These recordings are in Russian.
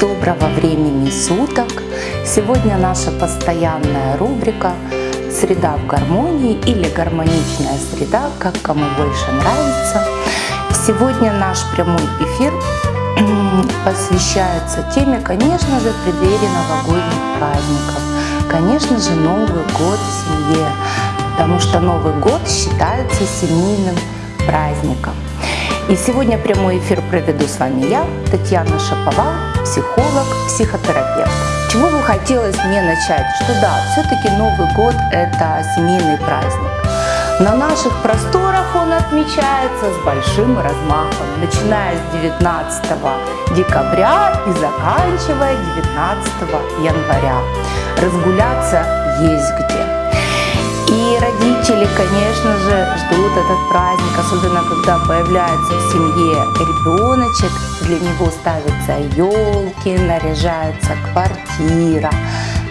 Доброго времени суток! Сегодня наша постоянная рубрика «Среда в гармонии» или «Гармоничная среда», как кому больше нравится. Сегодня наш прямой эфир посвящается теме, конечно же, преддверии новогодних праздников. Конечно же, Новый год в семье, потому что Новый год считается семейным праздником. И сегодня прямой эфир проведу с вами я, Татьяна Шаповал, психолог, психотерапевт. Чего бы хотелось мне начать? Что да, все-таки Новый год – это семейный праздник. На наших просторах он отмечается с большим размахом, начиная с 19 декабря и заканчивая 19 января. Разгуляться есть где. Родители, конечно же, ждут этот праздник, особенно когда появляется в семье ребеночек, для него ставятся елки, наряжается квартира,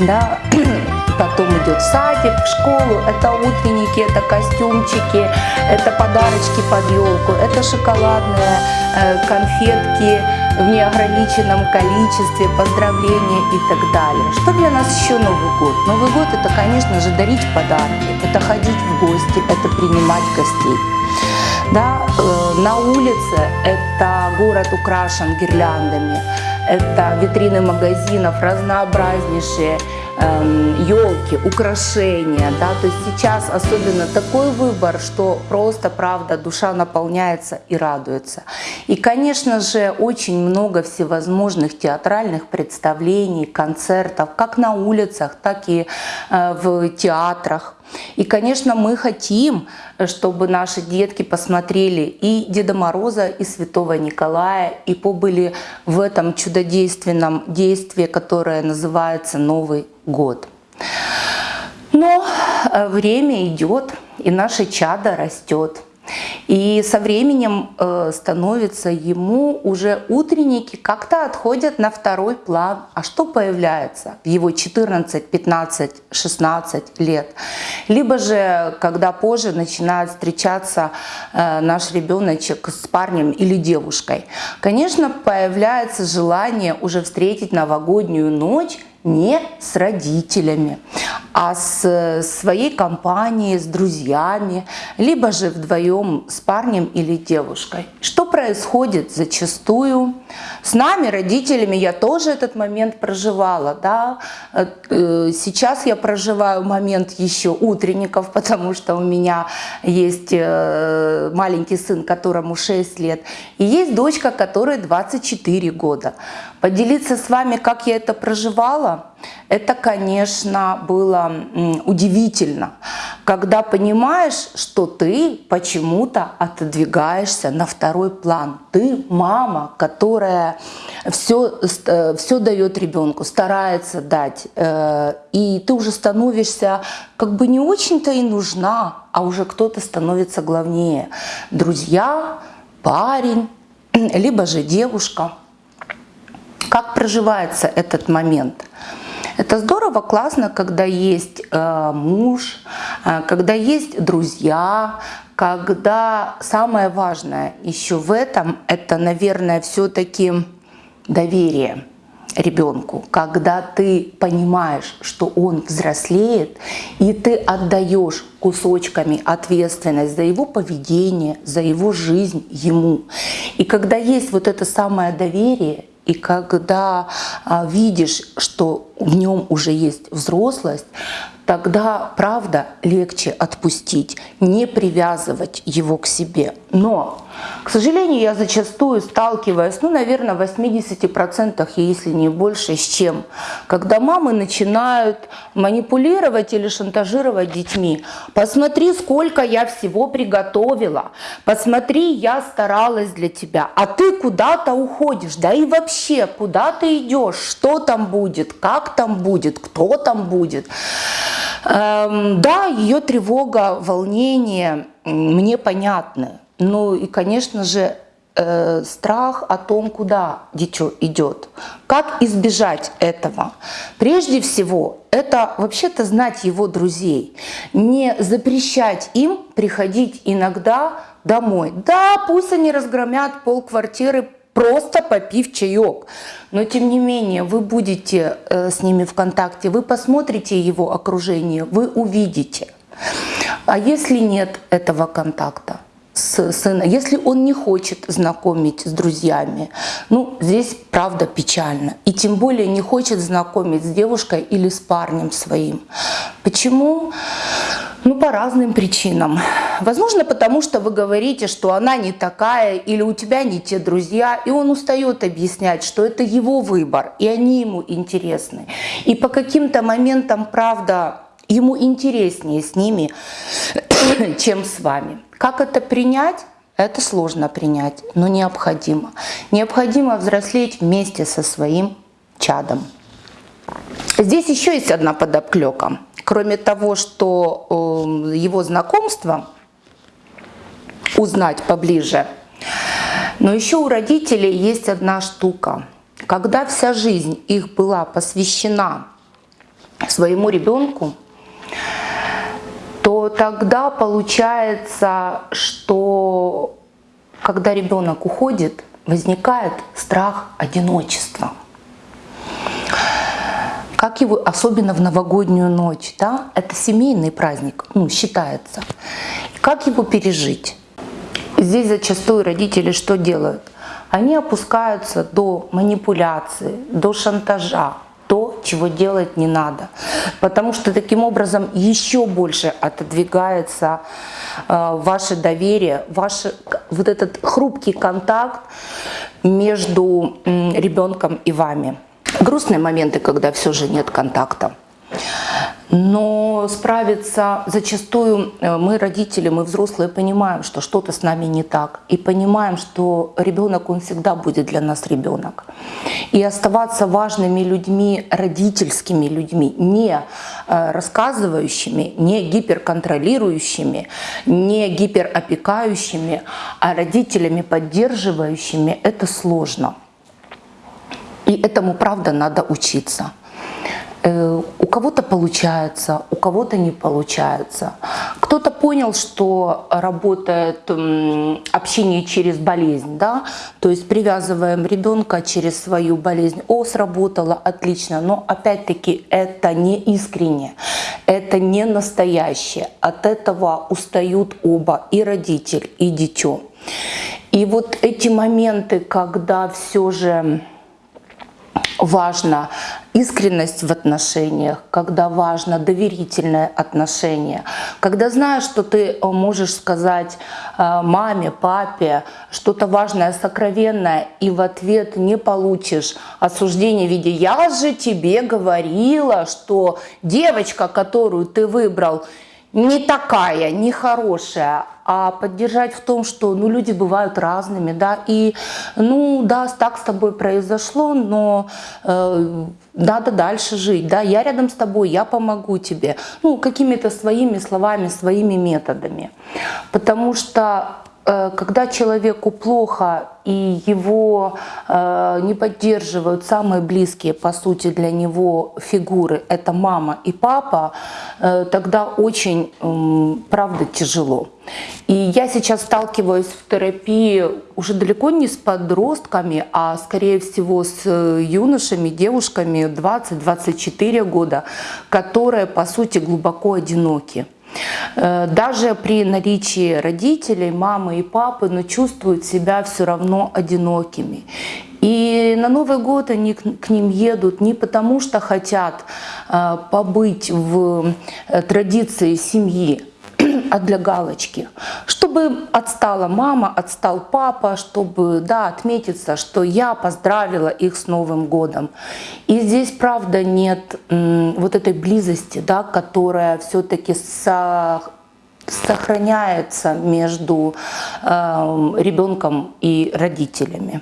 да, потом идет садик, в школу, это утренники, это костюмчики, это подарочки под елку, это шоколадные э, конфетки в неограниченном количестве, поздравления и так далее. Что для нас еще Новый год? Новый год это, конечно же, дарить подарки, это ходить в гости, это принимать гостей. Да, э, на улице это город украшен гирляндами, это витрины магазинов разнообразнейшие, елки, эм, украшения, да, то есть сейчас особенно такой выбор, что просто, правда, душа наполняется и радуется. И, конечно же, очень много всевозможных театральных представлений, концертов, как на улицах, так и э, в театрах. И, конечно, мы хотим, чтобы наши детки посмотрели и Деда Мороза, и Святого Николая, и побыли в этом чудодейственном действии, которое называется Новый год. Но э, время идет, и наше чадо растет. И со временем э, становится ему уже утренники как-то отходят на второй план. А что появляется в его 14, 15, 16 лет? Либо же, когда позже начинает встречаться э, наш ребеночек с парнем или девушкой, конечно, появляется желание уже встретить новогоднюю ночь не с родителями, а с своей компанией, с друзьями, либо же вдвоем с парнем или девушкой. Что происходит зачастую? С нами, родителями, я тоже этот момент проживала. Да? Э, сейчас я проживаю момент еще утренников, потому что у меня есть э, маленький сын, которому 6 лет, и есть дочка, которой 24 года. Поделиться с вами, как я это проживала, это, конечно, было удивительно, когда понимаешь, что ты почему-то отодвигаешься на второй план. Ты мама, которая все, э, все дает ребенку, старается дать, э, и ты уже становишься как бы не очень-то и нужна, а уже кто-то становится главнее. Друзья, парень, либо же девушка – как проживается этот момент? Это здорово, классно, когда есть э, муж, э, когда есть друзья, когда самое важное еще в этом, это, наверное, все-таки доверие ребенку, когда ты понимаешь, что он взрослеет, и ты отдаешь кусочками ответственность за его поведение, за его жизнь ему. И когда есть вот это самое доверие, и когда а, видишь, что в нем уже есть взрослость, тогда, правда, легче отпустить, не привязывать его к себе. Но, к сожалению, я зачастую сталкиваюсь, ну, наверное, в 80%, если не больше, с чем? Когда мамы начинают манипулировать или шантажировать детьми. Посмотри, сколько я всего приготовила. Посмотри, я старалась для тебя. А ты куда-то уходишь. Да и вообще, куда ты идешь? Что там будет? Как там будет? Кто там будет? Эм, да, ее тревога, волнение мне понятны. Ну и, конечно же, э, страх о том, куда дитё идет. Как избежать этого? Прежде всего, это вообще-то знать его друзей. Не запрещать им приходить иногда домой. Да, пусть они разгромят пол квартиры просто попив чаек. Но тем не менее вы будете э, с ними в контакте, вы посмотрите его окружение, вы увидите. А если нет этого контакта? с сына, если он не хочет знакомить с друзьями, ну, здесь правда печально. И тем более не хочет знакомить с девушкой или с парнем своим. Почему? Ну, по разным причинам. Возможно, потому что вы говорите, что она не такая, или у тебя не те друзья, и он устает объяснять, что это его выбор, и они ему интересны. И по каким-то моментам, правда, ему интереснее с ними, чем с вами. Как это принять? Это сложно принять, но необходимо. Необходимо взрослеть вместе со своим чадом. Здесь еще есть одна подоплека. Кроме того, что э, его знакомство узнать поближе, но еще у родителей есть одна штука. Когда вся жизнь их была посвящена своему ребенку, то тогда получается, что когда ребенок уходит, возникает страх одиночества. Как его, особенно в новогоднюю ночь, да, это семейный праздник, ну, считается. Как его пережить? Здесь зачастую родители что делают? Они опускаются до манипуляции, до шантажа, то, чего делать не надо. Потому что таким образом еще больше отодвигается э, ваше доверие, ваш вот этот хрупкий контакт между э, ребенком и вами. Грустные моменты, когда все же нет контакта. Но справиться зачастую э, мы, родители, мы взрослые, понимаем, что что-то с нами не так. И понимаем, что ребенок, он всегда будет для нас ребенок. И оставаться важными людьми, родительскими людьми, не э, рассказывающими, не гиперконтролирующими, не гиперопекающими, а родителями поддерживающими, это сложно. И этому, правда, надо учиться. Э, у кого-то получается, у кого-то не получается. Кто-то понял, что работает общение через болезнь, да, то есть привязываем ребенка через свою болезнь. О, сработало, отлично, но опять-таки это не искренне, это не настоящее. От этого устают оба, и родитель, и дитё. И вот эти моменты, когда все же важно искренность в отношениях, когда важно доверительное отношение, когда знаешь, что ты э, можешь сказать э, маме, папе что-то важное, сокровенное, и в ответ не получишь осуждение в виде «я же тебе говорила, что девочка, которую ты выбрал, не такая, не хорошая, а поддержать в том, что ну, люди бывают разными, да, и ну да, так с тобой произошло, но э, надо дальше жить, да, я рядом с тобой, я помогу тебе, ну, какими-то своими словами, своими методами, потому что когда человеку плохо и его э, не поддерживают самые близкие, по сути, для него фигуры, это мама и папа, э, тогда очень, э, правда, тяжело. И я сейчас сталкиваюсь в терапии уже далеко не с подростками, а скорее всего с э, юношами, девушками 20-24 года, которые, по сути, глубоко одиноки. Э, даже при наличии родителей, мамы и папы, но чувствуют себя все равно одинокими. И на Новый год они к ним едут не потому, что хотят э, побыть в э, традиции семьи, а для галочки. Чтобы отстала мама, отстал папа, чтобы да, отметиться, что я поздравила их с Новым годом. И здесь, правда, нет вот этой близости, да, которая все-таки со сохраняется между э, ребенком и родителями.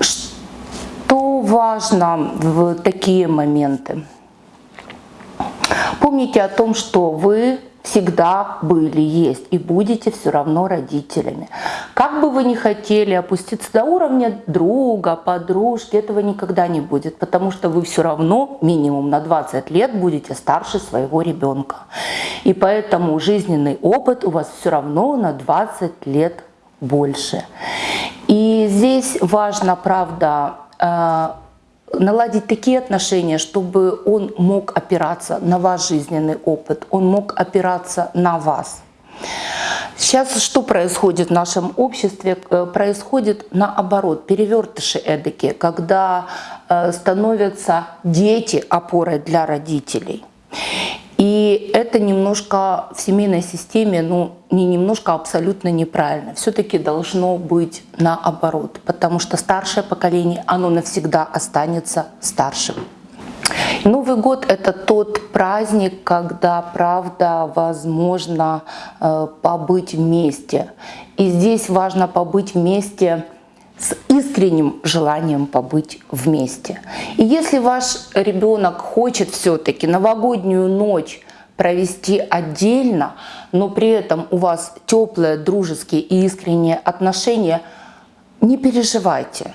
Что важно в такие моменты? Помните о том, что вы всегда были, есть и будете все равно родителями. Как бы вы ни хотели опуститься до уровня друга, подружки, этого никогда не будет, потому что вы все равно минимум на 20 лет будете старше своего ребенка. И поэтому жизненный опыт у вас все равно на 20 лет больше. И здесь важно, правда, э, наладить такие отношения, чтобы он мог опираться на ваш жизненный опыт, он мог опираться на вас. Сейчас что происходит в нашем обществе? Э, происходит наоборот, перевертыши эдакие, когда э, становятся дети опорой для родителей. И это немножко в семейной системе, ну не немножко, а абсолютно неправильно. Все-таки должно быть наоборот, потому что старшее поколение, оно навсегда останется старшим. Новый год – это тот праздник, когда, правда, возможно э, побыть вместе. И здесь важно побыть вместе – с искренним желанием побыть вместе. И если ваш ребенок хочет все-таки новогоднюю ночь провести отдельно, но при этом у вас теплые, дружеские и искренние отношения, не переживайте.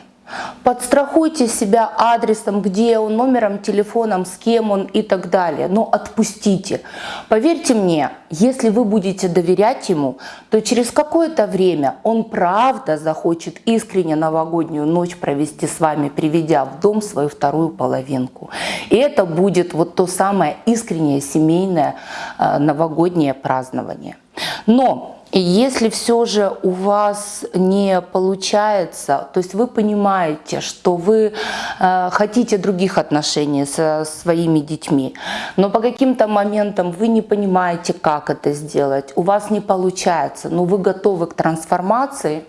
Подстрахуйте себя адресом, где он, номером, телефоном, с кем он и так далее. Но отпустите. Поверьте мне, если вы будете доверять ему, то через какое-то время он правда захочет искренне новогоднюю ночь провести с вами, приведя в дом свою вторую половинку. И это будет вот то самое искреннее семейное э, новогоднее празднование. Но и если все же у вас не получается, то есть вы понимаете, что вы э, хотите других отношений со своими детьми, но по каким-то моментам вы не понимаете, как это сделать, у вас не получается, но вы готовы к трансформации,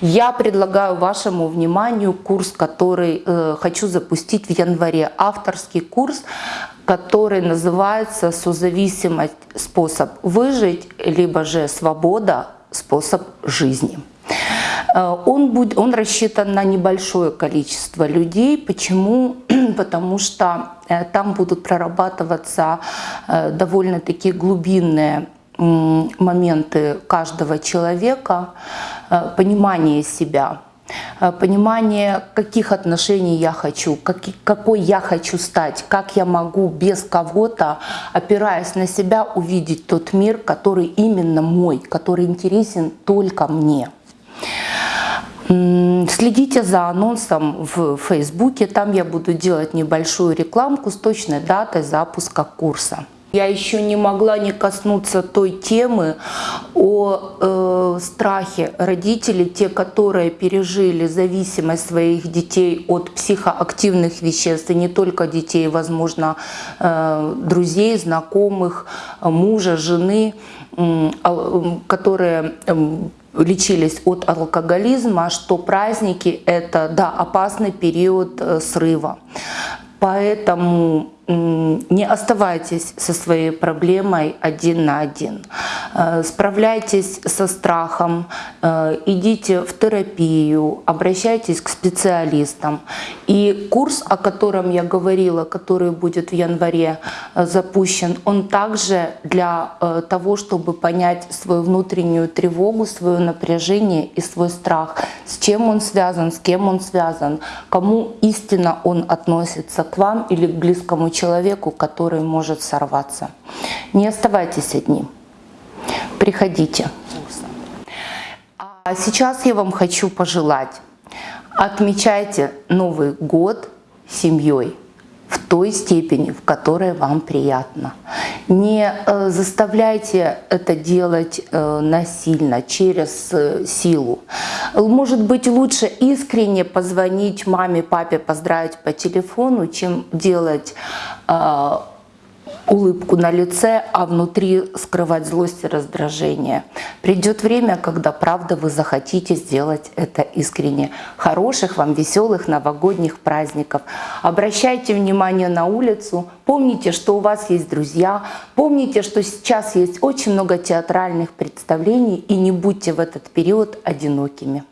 я предлагаю вашему вниманию курс, который э, хочу запустить в январе. Авторский курс который называется «Созависимость. Способ выжить», либо же «Свобода. Способ жизни». Э, он, будет, он рассчитан на небольшое количество людей. Почему? Потому что э, там будут прорабатываться э, довольно-таки глубинные моменты каждого человека, понимание себя – понимание, каких отношений я хочу, как, какой я хочу стать, как я могу без кого-то, опираясь на себя, увидеть тот мир, который именно мой, который интересен только мне. Следите за анонсом в Фейсбуке, там я буду делать небольшую рекламку с точной датой запуска курса. Я еще не могла не коснуться той темы о э, страхе родителей, те, которые пережили зависимость своих детей от психоактивных веществ, и не только детей, возможно, э, друзей, знакомых, мужа, жены, э, которые э, лечились от алкоголизма, что праздники – это да, опасный период э, срыва. Поэтому не оставайтесь со своей проблемой один на один. Э, справляйтесь со страхом, э, идите в терапию, обращайтесь к специалистам. И курс, о котором я говорила, который будет в январе э, запущен, он также для того, чтобы понять свою внутреннюю тревогу, свое напряжение и свой страх, с чем он связан, с кем он связан, кому истинно он относится, к вам или к близкому человеку, который может сорваться. Не оставайтесь одни. Приходите. А сейчас я вам хочу пожелать. Отмечайте Новый год семьей в той степени, в которой вам приятно. Не э, заставляйте это делать э, насильно, через э, силу. Может быть, лучше искренне позвонить маме, папе, поздравить по телефону, чем делать улыбку на лице, а внутри скрывать злость и раздражение. Придет время, когда, правда, вы захотите сделать это искренне. Хороших вам веселых новогодних праздников. Обращайте внимание на улицу. Помните, что у вас есть друзья. Помните, что сейчас есть очень много театральных представлений. И не будьте в этот период одинокими.